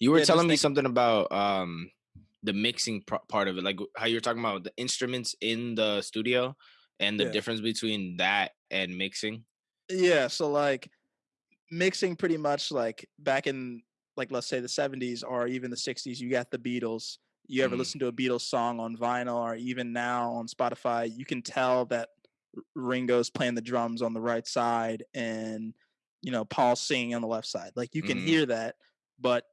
You were Yeah, telling me think something about um the mixing pro- part of it, like how you were talking about the instruments in the studio and the Yeah. difference between that and mixing. Yeah, so, like, mixing pretty much, like, back in, like, let's say the '70s or even the '60s, you got the Beatles. You ever Mm. listen to a Beatles song on vinyl or even now on Spotify, you can tell that Ringo's playing the drums on the right side and, you know, Paul's singing on the left side. Like, you can Mhm. hear that, but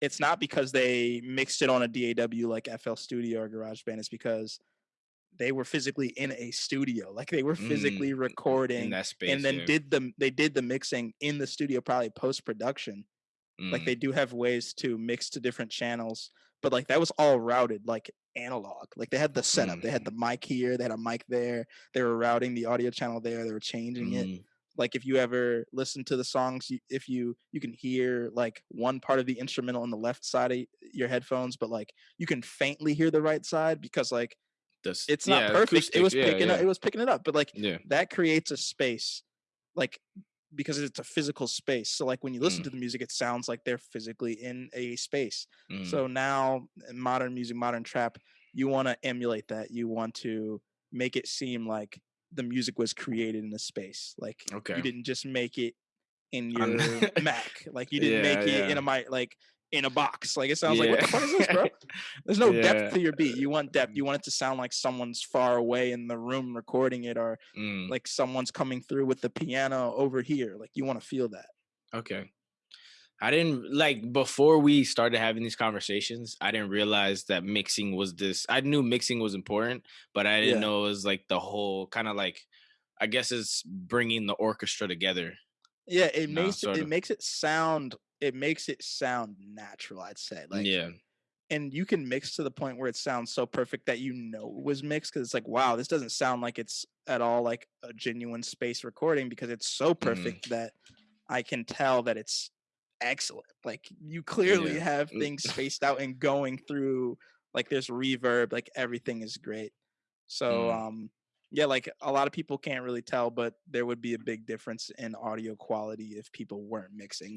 it's not because they mixed it on a DAW like FL Studio or GarageBand, it's because they were physically in a studio, like, they were Mm, physically in recording that and then yeah. did the they did the mixing in the studio, probably post-production. Like, Mm. they do have ways to mix to different channels, but, like, that was all routed, like, analog. Like, they had the setup, they had Mm. the mic here, they had a mic there, they were routing the audio channel there, they were changing it. Like, if you ever listen to the songs, you if you you can hear, like, one part of the instrumental on the left side of your headphones, but, like, you can faintly hear the right side because, like, This it's not yeah, perfect. It was yeah, picking up it was picking it up, but, like, Yeah. that creates a space, like, because it's a physical space. So, like, when you listen Mm. to the music, it sounds like they're physically in a space. Mm. So now in modern music, modern trap, you wanna emulate that. You want to make it seem like the music was created in a space. Like, okay. you didn't just make it in your Mac. Like, you didn't Yeah, make it in a mic like, in a box. Like, it sounds like, "What the fuck is this, bro?" There's no depth to your beat. You want depth. You want it to sound like someone's far away in the room recording it or, Mm. like, someone's coming through with the piano over here. Like, you wanna feel that. Okay. I didn't like before we started having these conversations, I didn't realize that mixing was this I knew mixing was important, but I didn't Yeah. know it was like the whole kinda like I guess it's bringing the orchestra together. Yeah, it No, makes it it makes it sound it makes it sound natural, I'd say, like Yeah. and you can mix to the point where it sounds so perfect that you know it was mixed cuz it's like, "Wow, this doesn't sound like it's at all like a genuine space recording," because it's so Mhm. perfect that I can tell that it's excellent. Like, you clearly Yeah. have Mm. things spaced out and going through, like, there's reverb, like, everything is great. So, Mm. um, yeah, like, a lot of people can't really tell, but there would be a big difference in audio quality if people weren't mixing.